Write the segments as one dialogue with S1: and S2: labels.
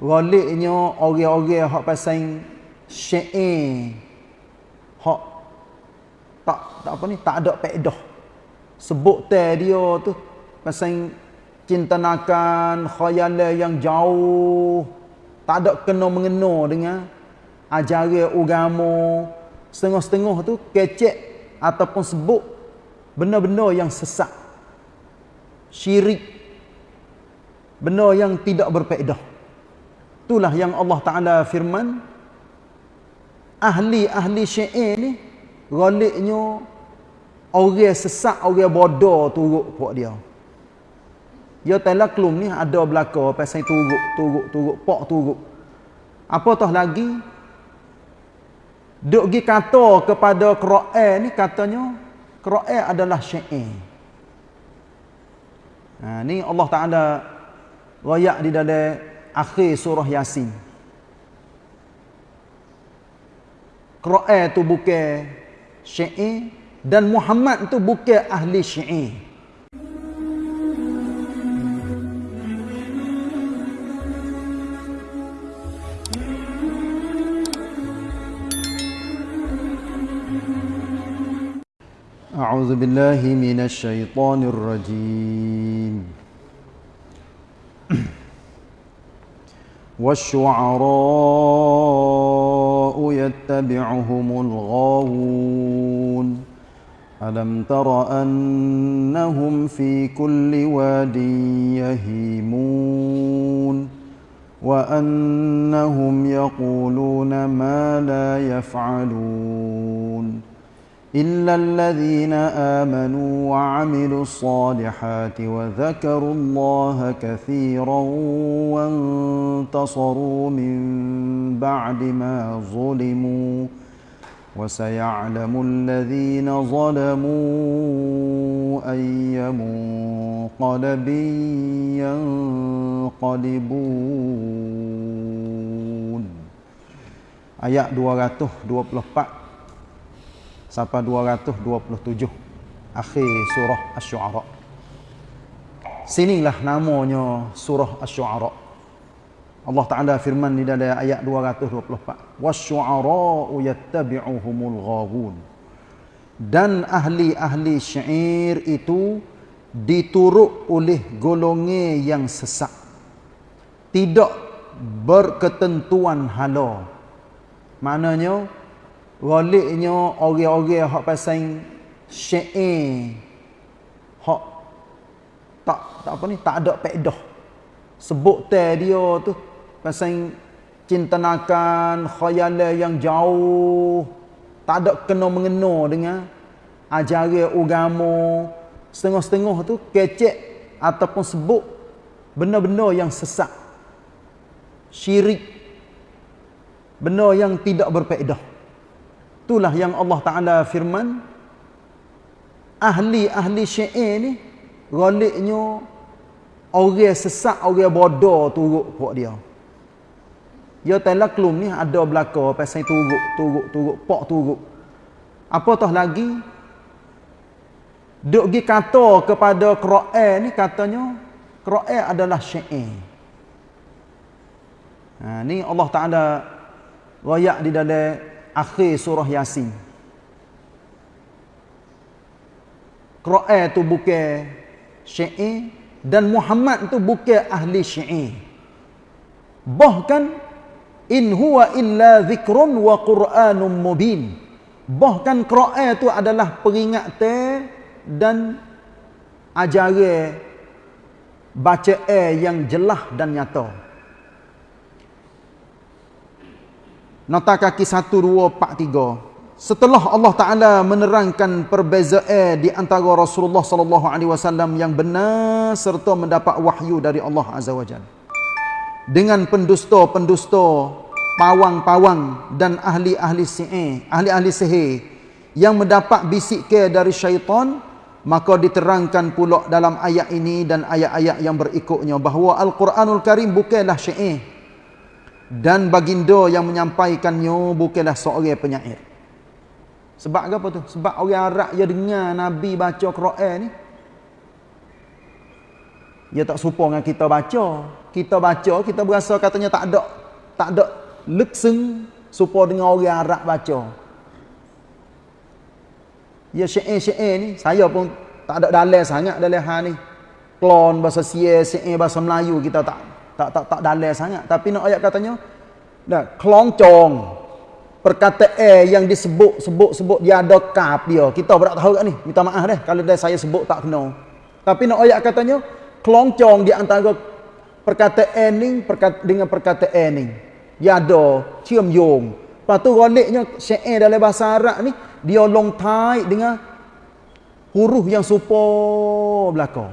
S1: Galiknya orang-orang hak pasang syair hak tak tak apa ni tak ada faedah. Sebut teh dia tu pasang cinta nakan khayalan yang jauh. Tak ada kena mengena dengan ajaran agama. Setengah-setengah tu kecek ataupun sebut benda-benda yang sesat syirik. Benda yang tidak berfaedah itulah yang Allah Taala firman ahli-ahli syair ni galiknya orang sesat orang bodoh turut puak dia. Dia talaklum ni ada belaka pasal turut turut turut pak turut apa tah lagi? Duk gi kata kepada Quran ni katanya Quran adalah syair. Ha ni Allah Taala royak di dalam akhir surah yasin Quran tu bukan syair dan Muhammad tu bukan ahli syair. أعوذ بالله من الشيطان الرجيم والشعراء يتبعهم الغاوون. ألم تر أنهم في كل واد يهيمون؟ وأنهم يقولون ما لا يفعلون. إلا الذين آمنوا وعملوا الصالحات وذكروا الله كثيرا وانتصروا من بعد ما ظلموا وسيعلم الذين ظلموا أي منقلب ينقلبون Ayat 224 sampai 227 akhir surah asy-syu'ara. Sinilah namanya surah asy-syu'ara. Allah Taala firman di dalam ayat 224, "Wasy-syu'ara'u yattabi'uhumul ghawun." Dan ahli-ahli syair itu diturut oleh golongan yang sesat. Tidak berketentuan hala. Maknanya galiknya orang-orang hak pasang syair hak tak tak apa ni tak ada faedah sebut teh dia tu pasang cinta nakan khayalan yang jauh. Tak ada kena mengena dengan ajaran agama. Setengah-setengah tu kecek ataupun sebut benda-benda yang sesat. Syirik. Benda yang tidak berfaedah Itulah yang Allah Ta'ala firman. Ahli-ahli syair ni. Galiknya. Orang sesak, orang bodoh turut puak dia. Ya talaklum ni ada belaka pasal turut, turut, turut, pak turut. Apa tah lagi? Duk gi kata kepada Quran ni katanya Quran adalah syair. Ha, ni Allah Taala royak di dalam akhir surah Yasin. Quran tu bukan syair dan Muhammad tu bukan ahli syair. Bahkan in huwa illa zikrun wa Qur'anun mubin. Bahkan Quran tu adalah peringatan dan ajaran bacaan yang jelas dan nyata. Nota kaki 1, 2, 4, 3. Setelah Allah Ta'ala menerangkan perbezaan di antara Rasulullah Wasallam yang benar serta mendapat wahyu dari Allah Azza wa Jal. Dengan pendusta-pendusta, pawang-pawang dan ahli-ahli sihir, ahli-ahli sihir yang mendapat bisik ke dari syaitan, maka diterangkan pula dalam ayat ini dan ayat-ayat yang berikutnya bahawa Al-Quranul Karim bukanlah syair dan baginda yang menyampaikannya bukanlah seorang penyair. Sebab apa tu? Sebab orang Arab yang dengar Nabi baca Quran ni Dia tak serupa dengan kita baca. Kita baca, kita berasa katanya tak ada tak ada lekseng serupa dengan orang Arab baca. Ya syair-syair ni, saya pun tak ada dalil sangat dalam hal ni. Klon bahasa Sia, syair bahasa Melayu kita tak tak tak tak dalil sangat. Tapi nak ayat katanya, dah keloncong perkataan yang disebut sebut sebut dia ada kap dia. Kita tak tahu kat ni. Minta maaf deh kalau dah saya sebut tak kena. Tapi nak ayat katanya keloncong di antara perkataan ni perkat, dengan perkataan ni. Dia ada cium yung. Lepas tu goliknya syair dalam bahasa Arab ni dia long tight dengan huruf yang serupa belakang.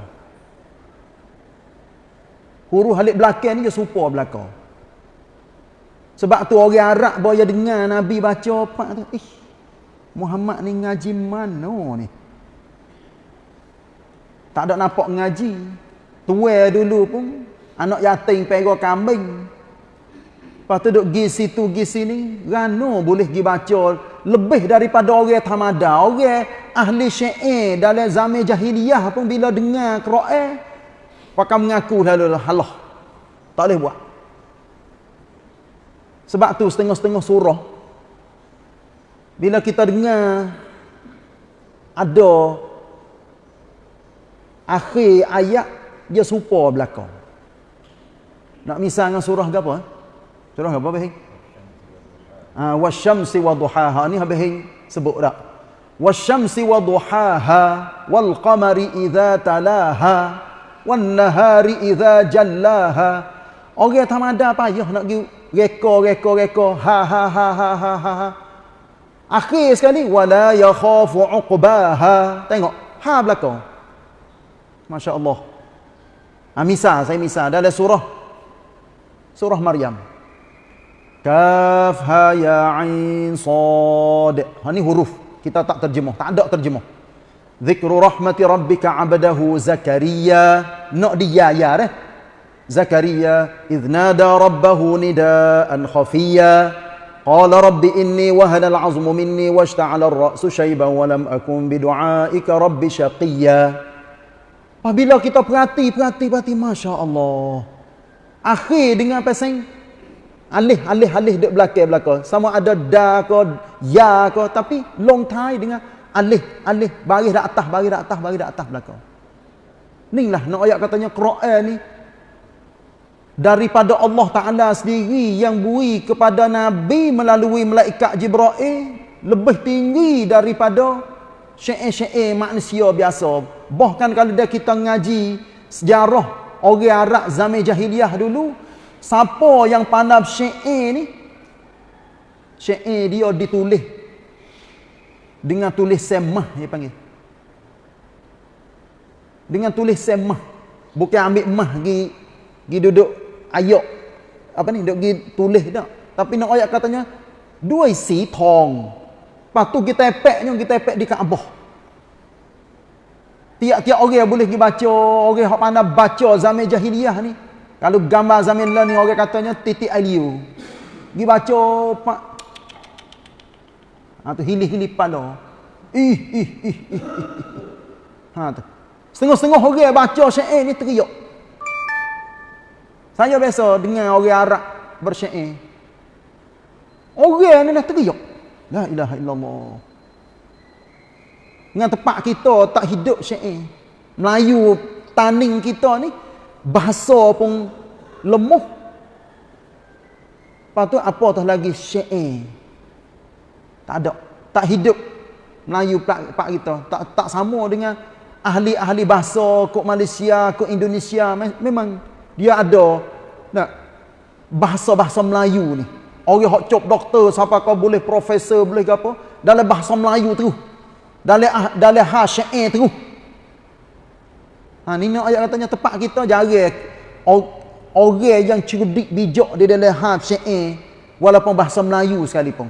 S1: Huruf halik belakang ni dia serupa belakang. Sebab tu orang Arab boleh dengar Nabi baca apa tu. Eh, Muhammad ni ngaji mana ni? Tak ada nampak ngaji. Tua dulu pun anak yatim pergi kambing. Lepas tu duk pergi situ, pergi sini. Rano boleh pergi baca lebih daripada orang tamada. Orang ahli syair dalam zaman jahiliyah pun bila dengar Quran. Pakai mengaku dah. Allah. Tak boleh buat. Sebab tu setengah-setengah surah. Bila kita dengar ada akhir ayat dia serupa belakang. Nak misal dengan surah apa? Surah apa bahing? Ah wasyamsi wadhuhaha ni habis sebut dak. Wasyamsi wadhuhaha wal qamari idza talaha wan nahari idza jallaha. Orang tamada payah nak pergi reka reka reka ha ha ha ha ha ha. ha. Akhir sekali wala yakhafu uqbaha. Tengok ha belakang. Masya-Allah. Ha, misal saya misal dalam surah surah Maryam. Kaf ha ya ain sad. Ha ni huruf. Kita tak terjemah, tak ada terjemah. Zikru rahmati rabbika 'abdahu Zakaria. Nak dia ya dah. Zakaria idh nada rabbahu nidaan khafiya. Qala rabbi inni wahana al-'azmu minni washta'ala ar-ra'su shayban wa lam akun bidu'aika rabbi shaqiyya. Apabila kita perhati, perhati, perhati, Masya Allah. Akhir dengan pasang alih, alih, alih dek belakang, belakang. Sama ada da ke, ya ke, tapi long tie dengan alih, alih, baris dak atas, baris dak atas, baris dak atas belakang. Inilah nak ayat katanya Quran ni. Daripada Allah Ta'ala sendiri yang bui kepada Nabi melalui malaikat Jibra'il lebih tinggi daripada syair-syair manusia biasa. Bahkan kalau dia kita ngaji sejarah orang Arab zaman jahiliah dulu siapa yang pandai syair ni? Syair dia ditulis dengan tulis semah dia panggil dengan tulis semah bukan ambil mah pergi pergi duduk ayat apa ni duduk pergi tulis tak tapi nak ayat katanya dua isi tong lepas tu kita epeknya kita epek di Kaabah Tiap-tiap orang boleh pergi baca, orang yang pandai baca zaman jahiliyah ni. Kalau gambar zaman lah ni orang katanya titik aliu. Pergi baca. Ha tu hilih-hilih pada. Ih ih ih. Ha tu. Setengah-setengah orang baca syair ni teriak. Saya biasa dengar orang Arab bersyair. Orang ni nak teriak. La ilaha illallah dengan tempat kita tak hidup syair. Melayu taning kita ni bahasa pun lemah. Lepas tu apa tu lagi syair. Tak ada. Tak hidup Melayu pak kita. Tak tak sama dengan ahli-ahli bahasa kok Malaysia, kok Indonesia. Memang dia ada nak bahasa-bahasa Melayu ni. Orang hok cop doktor siapa kau boleh profesor boleh ke apa dalam bahasa Melayu tu dalam ah, dalam ha syair tu ha ni nak ayat katanya tepat kita jarang orang yang cerdik bijak di dalam ha syair walaupun bahasa Melayu sekalipun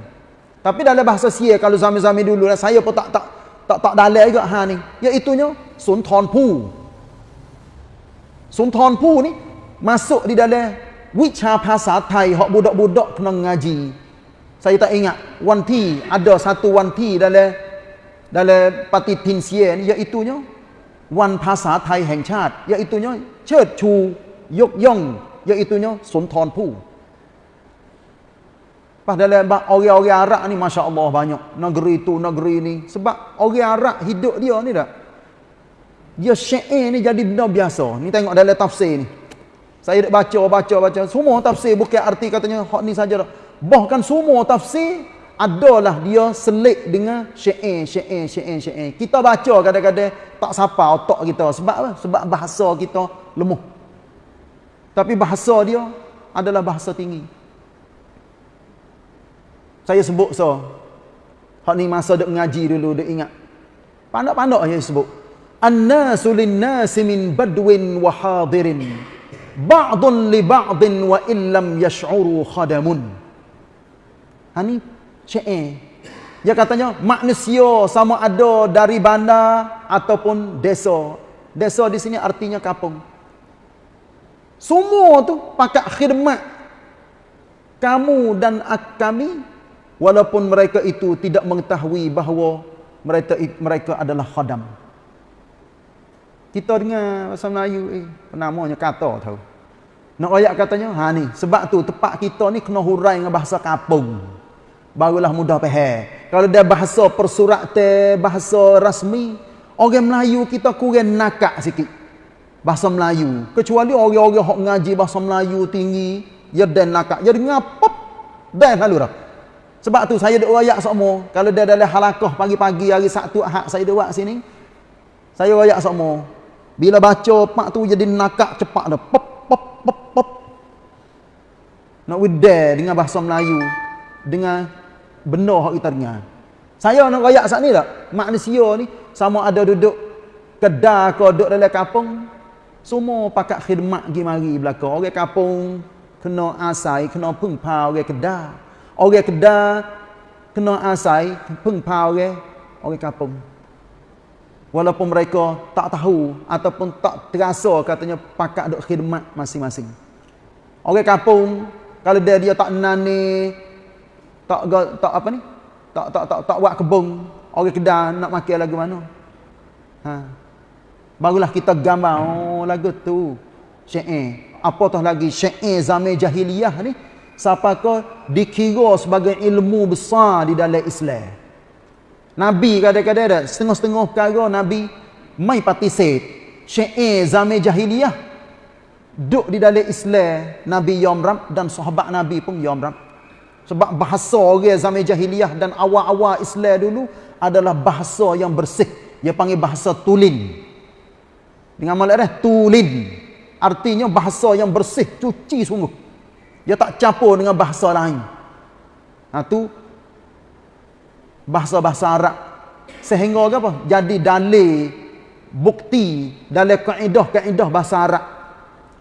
S1: tapi dalam bahasa Sia kalau zaman-zaman dulu lah, saya pun tak tak tak tak dalam juga ha ni iaitu nya Sun Thon Pu Sun Thon Pu ni masuk di dalam wicha bahasa Thai hak budak-budak kena ngaji saya tak ingat wanti ada satu wanti dalam dalam pati tinsia ni iaitu nya วันภาษาไทยแห่งชาติ iaitu เชิดชูยกย่อง iaitu สุนท รภู่ Padahal orang-orang Arab ni Masya Allah banyak. Negeri tu, negeri ni. Sebab orang Arab hidup dia ni tak. Dia syair ni jadi benda biasa. Ni tengok dalam tafsir ni. Saya dah baca, baca, baca. Semua tafsir bukan arti katanya hak ni saja. Bahkan semua tafsir adalah dia selik dengan syair, syair, syair, syair. Kita baca kadang-kadang tak sapa otak kita. Sebab apa? Sebab bahasa kita lemah. Tapi bahasa dia adalah bahasa tinggi. Saya sebut so. Hak ni masa duk ngaji dulu duk ingat. Pandak-pandak saya sebut. An-nasu lin-nasi min badwin wa hadirin. Ba'dun li ba'din wa illam yash'uru khadamun. Ha ni syair. Dia katanya manusia sama ada dari bandar ataupun desa. Desa di sini artinya kampung. Semua tu pakat khidmat kamu dan kami walaupun mereka itu tidak mengetahui bahawa mereka mereka adalah khadam. Kita dengar bahasa Melayu eh namanya kata tahu nak ayat katanya ha ni sebab tu tempat kita ni kena hurai dengan bahasa kampung barulah mudah faham kalau dia bahasa persuratan bahasa rasmi orang Melayu kita kurang nakak sikit. Bahasa Melayu. Kecuali orang-orang hok ngaji bahasa Melayu tinggi ya dan nakak. Jadi ngapop dan lalu dah sebab tu saya duk royak semua. Kalau dia dalam halakah pagi-pagi hari Sabtu Ahad saya duk buat sini. Saya royak semua. Bila baca pak tu jadi nakak cepat dah. Pop pop pop pop. Nak widar dengan bahasa Melayu. Dengan benar hak kita dengar. Saya nak royak saat ni tak? Manusia ni sama ada duduk kedai ke duduk dalam kampung. Semua pakat khidmat pergi mari belakang. Orang kampung kena asai, kena pengpa orang kedai. Orang kedai kena asai pengpa orang orang kampung. Walaupun mereka tak tahu ataupun tak terasa katanya pakat duk khidmat masing-masing. Orang kampung kalau dia dia tak nani tak tak apa ni? Tak tak tak tak buat kebun, orang kedai nak makan lagu mana? Ha. Barulah kita gambar oh lagu tu syair. Apa tah lagi syair zaman jahiliyah ni? Siapakah dikira sebagai ilmu besar di dalam Islam. Nabi kadang-kadang ada setengah-setengah perkara Nabi mai participate. Syair zaman jahiliyah duk di dalam Islam Nabi Yomram dan sahabat Nabi pun Yomram. Sebab bahasa orang zaman jahiliyah dan awal-awal Islam dulu adalah bahasa yang bersih. Dia panggil bahasa tulin. Dengan malah tulin. Artinya bahasa yang bersih, cuci sungguh. Dia tak campur dengan bahasa lain. Ha tu bahasa-bahasa Arab. Sehingga apa? Jadi dalil bukti dalam kaedah-kaedah bahasa Arab.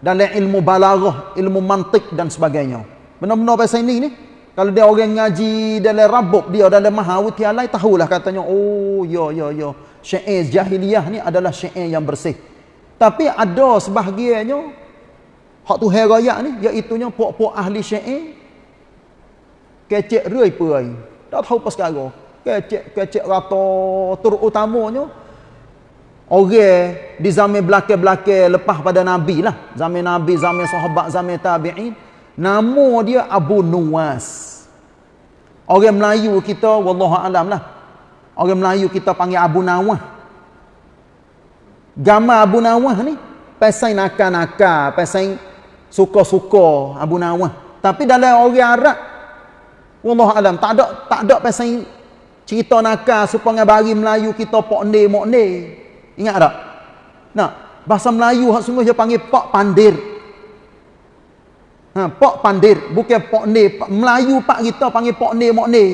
S1: Dalam ilmu balaghah, ilmu mantik dan sebagainya. Benar-benar bahasa ini ni kalau dia orang ngaji dalam rabuk dia dalam mahawitialai tahulah katanya oh ya ya ya syair jahiliyah ni adalah syair yang bersih. Tapi ada sebahagiannya Hak tu herayak ni iaitu nya puak-puak ahli syair kecek rui puai. Tak tahu pas sekarang. Kecek kecek rata terutamanya orang di zaman belakang-belakang lepas pada nabi lah. Zaman nabi, zaman sahabat, zaman tabi'in. Nama dia Abu Nuwas. Orang Melayu kita wallahu alam lah. Orang Melayu kita panggil Abu Nawah. Gambar Abu Nawah ni pasal nakal-nakal, pasal suka-suka Abu Nawah. Tapi dalam orang Arab wallah alam tak ada tak ada pasal cerita nakal supaya bagi Melayu kita pok ne mok ne. Ingat tak? Nah, bahasa Melayu hak sungguh dia panggil pak pandir. Ha, pak pandir bukan pok ne. Melayu pak kita panggil pok ne mok ne.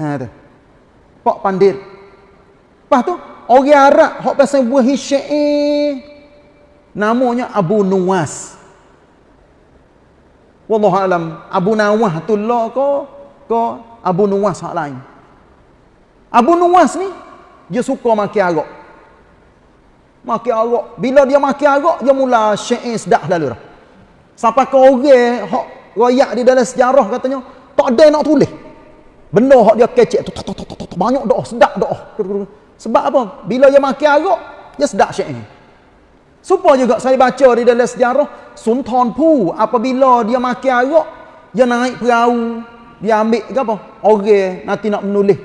S1: Ha tu. Pak pandir. Lepas tu orang Arab hak pasal buah syair namanya Abu Nuwas. Wallahu alam Abu Nawah tu lah ko ko Abu Nuwas hak lain. Abu Nuwas ni dia suka makan arak makan arak bila dia makan arak dia mula syair sedak lalu dah. Sampai ke orang hak royak di dalam sejarah katanya tak ada nak tulis. Benda hak dia kecek tu banyak doa sedak doa Sebab apa? Bila dia makan arak, dia sedap syair. Supaya juga saya baca di dalam sejarah, Sultan Pu apabila dia makan arak, dia naik perahu, dia ambil ke apa? Orang nanti nak menulis.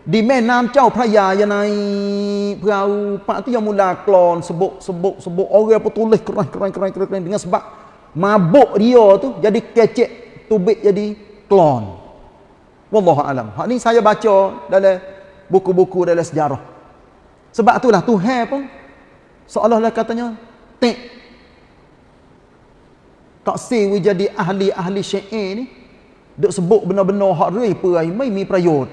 S1: Di Menam Chow Praya dia naik perahu, pak tu yang mula klon sebut sebut sebut orang apa tulis keren keren keren, keren dengan sebab mabuk dia tu jadi kecek tubik jadi klon. Wallahu alam. Hak ni saya baca dalam buku-buku dalam sejarah. Sebab itulah Tuhan pun seolah-olah katanya tek. Tak sewi jadi ahli-ahli syair ni. Duk sebut benar-benar hak rei perai mai mi prayot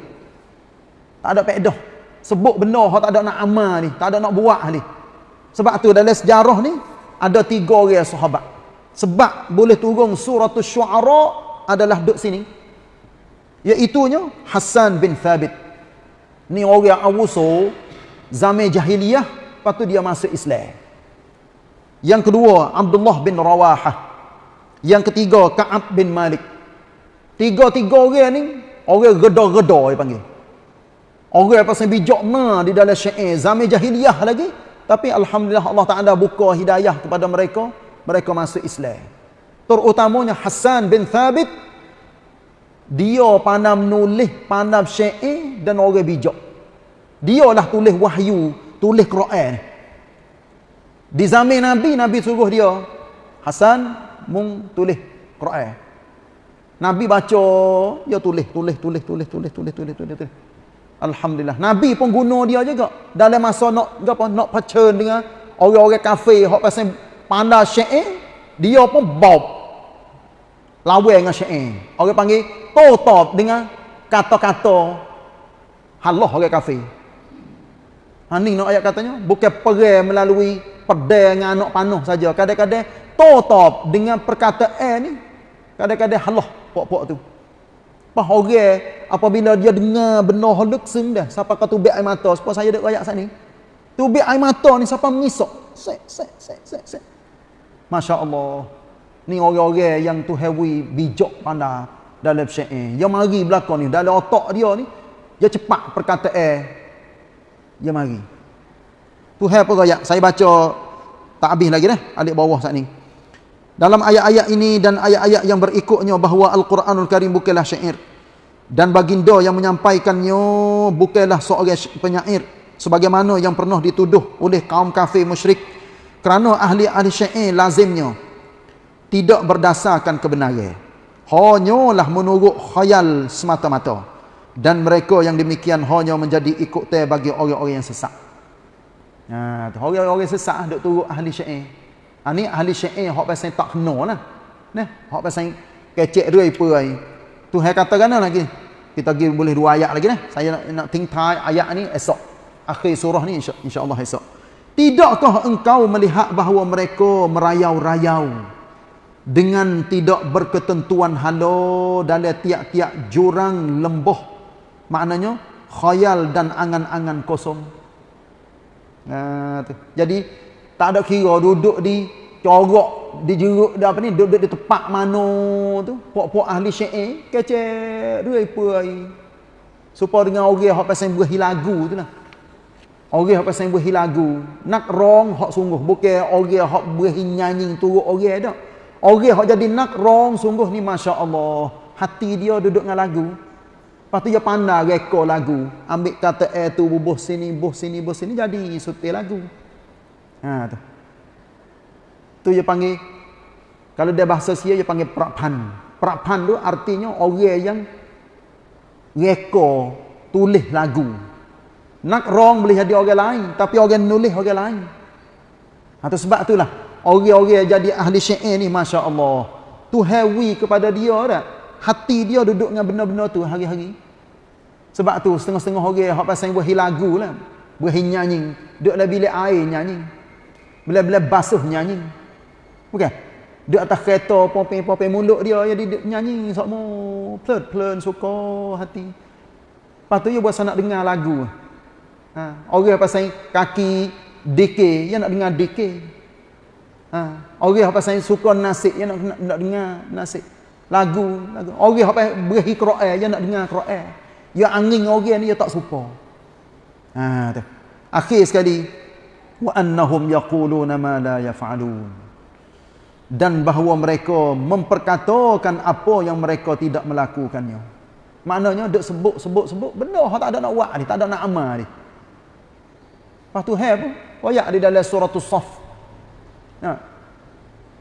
S1: tak ada faedah sebut benar hak tak ada nak amal ni tak ada nak buat ni. Sebab tu dalam sejarah ni ada tiga orang sahabat. Sebab boleh turun suratul syuara adalah duk sini. Iaitunya Hasan bin Thabit. Ni orang awuso zaman jahiliyah lepas tu dia masuk Islam. Yang kedua Abdullah bin Rawahah. Yang ketiga Ka'ab bin Malik. Tiga-tiga orang ni orang reda-reda dia panggil. Orang pasal bijak ma di dalam syair. Zaman jahiliyah lagi. Tapi Alhamdulillah Allah Ta'ala buka hidayah kepada mereka. Mereka masuk Islam. Terutamanya Hasan bin Thabit. Dia pandai menulis pandai syair dan orang bijak. Dia lah tulis wahyu, tulis Quran. Di zaman Nabi, Nabi suruh dia, Hasan, mung tulis Quran. Nabi baca, dia tulis, tulis, tulis, tulis, tulis, tulis, tulis, tulis, tulis. Alhamdulillah. Nabi pun guna dia juga. Dalam masa nak apa nak pacen dengan orang-orang kafir hok pasal pandai syair, dia pun bob. Lawan dengan syair. Orang panggil totop dengan kata-kata halah orang kafir. Ha ni nak ayat katanya bukan perang melalui pedang dengan anak panah saja. Kadang-kadang totop dengan perkataan ni kadang-kadang halah pok-pok tu. Pas orang apabila dia dengar benar haluk dah siapa kata air mata supaya saya dak ayat sini. Tubik air mata ni siapa mengisok. Sek sek sek sek sek. Masya-Allah. Ni orang-orang yang tu heavy bijak pandai dalam syair. Yang mari belakang ni dalam otak dia ni dia cepat perkataan dia mari. Tuhan apa ayat? Saya baca tak habis lagi dah. Alik bawah saat ni. Dalam ayat-ayat ini dan ayat-ayat yang berikutnya bahawa Al-Quranul Karim bukanlah syair. Dan baginda yang menyampaikannya bukanlah seorang penyair. Sebagaimana yang pernah dituduh oleh kaum kafir musyrik. Kerana ahli-ahli syair lazimnya tidak berdasarkan kebenaran. Hanyalah menurut khayal semata-mata dan mereka yang demikian hanya menjadi ikut teh bagi orang-orang yang sesat. Ha, orang-orang sesat duk turut ahli syair. Ha, ni ahli syair hok pasal tak kena lah. Nah, hok pasal kecek rui perai. Tuhan katakan lagi. Kita pergi boleh dua ayat lagi nah. Saya nak, nak tingtai ayat ni esok. Akhir surah ni insya, insya-Allah esok. Tidakkah engkau melihat bahawa mereka merayau-rayau dengan tidak berketentuan halo dalam tiap-tiap jurang lembah maknanya khayal dan angan-angan kosong. Nah jadi tak ada kira duduk di corok di jeruk di apa ni duduk di tempat mana tu. Puak-puak ahli syair kecek dua ai. Supaya dengan orang hak pasal berahi lagu tu lah. Orang hak pasal berahi lagu. Nak rong hak sungguh. Bukan orang hak berahi nyanyi turut orang dak orang hak jadi nak rong sungguh ni masya-Allah hati dia duduk dengan lagu Lepas tu dia pandai reka lagu. Ambil kata air tu bubuh sini, bubuh sini, bubuh sini. Jadi sutil lagu. Ha tu. Tu dia panggil. Kalau dia bahasa sia dia panggil prapan. Prapan tu artinya orang yang reka tulis lagu. Nak rong boleh jadi orang lain. Tapi orang nulis orang lain. Ha tu sebab itulah. Orang-orang jadi ahli syair ni Masya Allah. Tu hewi kepada dia tak? Hati dia duduk dengan benda-benda tu hari-hari. Sebab tu setengah-setengah orang hak pasal buah lagu lah. Buah nyanyi. Duduk dalam bilik air nyanyi. Bila-bila basuh nyanyi. Bukan? Duduk atas kereta popeng-popeng mulut dia jadi duduk nyanyi semua pelan-pelan suka hati. Lepas tu dia buat nak dengar lagu. Ha. Orang pasal kaki deke, dia nak dengar deke. Ha. Orang pasal suka nasib, dia nak, nak, nak dengar nasib lagu lagu. Orang apa beri Quran dia nak dengar Quran. Ya angin orang dia tak suka ha tu. Akhir sekali. Wa annahum yaquluna ma la yaf'alun. Dan bahawa mereka memperkatakan apa yang mereka tidak melakukannya. Maknanya duk sebut sebut sebut benda hak tak ada nak buat ni tak ada nak amal ni. Lepas tu hai pun ayat di dalam surah as-saff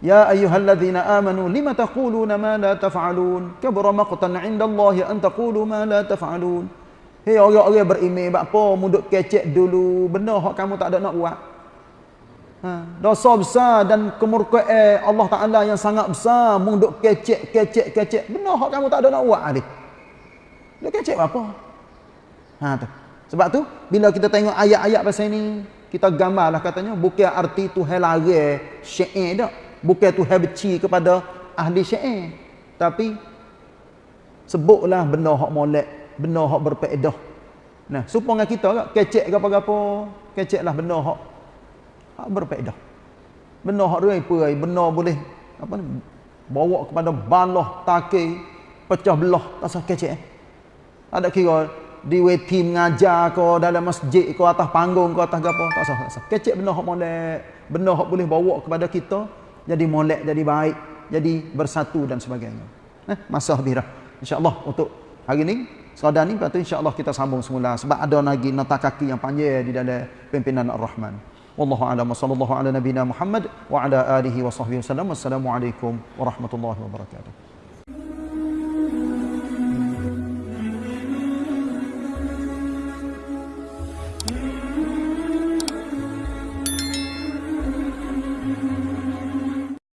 S1: ya Ya ayyuhalladzina amanu lima taquluna ma la taf'alun? Kabura maqtan 'inda Allah an taqulu ma la taf'alun. Hei orang-orang beriman buat apa munduk kecek dulu. Benda hak kamu tak ada nak buat. Ha, dosa besar dan kemurkaan Allah Taala yang sangat besar munduk kecek kecek kecek. Benda hak kamu tak ada nak buat ni dia kecek apa ha tu. Sebab tu bila kita tengok ayat-ayat pasal ni kita gambarlah katanya bukan arti tu helare syair dak bukan tu benci kepada ahli syair. Tapi sebutlah benda hak molek benda hak berfaedah nah supaya kita tak kecek ke apa-apa keceklah benda hak hak berfaedah benda hak rai perai benda boleh apa ni bawa kepada balah takir pecah belah tak sah kecek eh? ada kira di weti mengajar ke dalam masjid ke atas panggung ke atas apa tak sah tak sah. Kecek benda hak molek benda hak boleh bawa kepada kita jadi molek jadi baik jadi bersatu dan sebagainya. Eh, masa habis dah insyaallah untuk hari ni sekadar ni lepas tu insyaallah kita sambung semula. Sebab ada lagi nota kaki yang panjang di dalam pimpinan ar-rahman. Wallahu a'lam. Sallallahu ala nabina muhammad wa ala alihi wa sahbihi wasallam wassalamu alaikum warahmatullahi wabarakatuh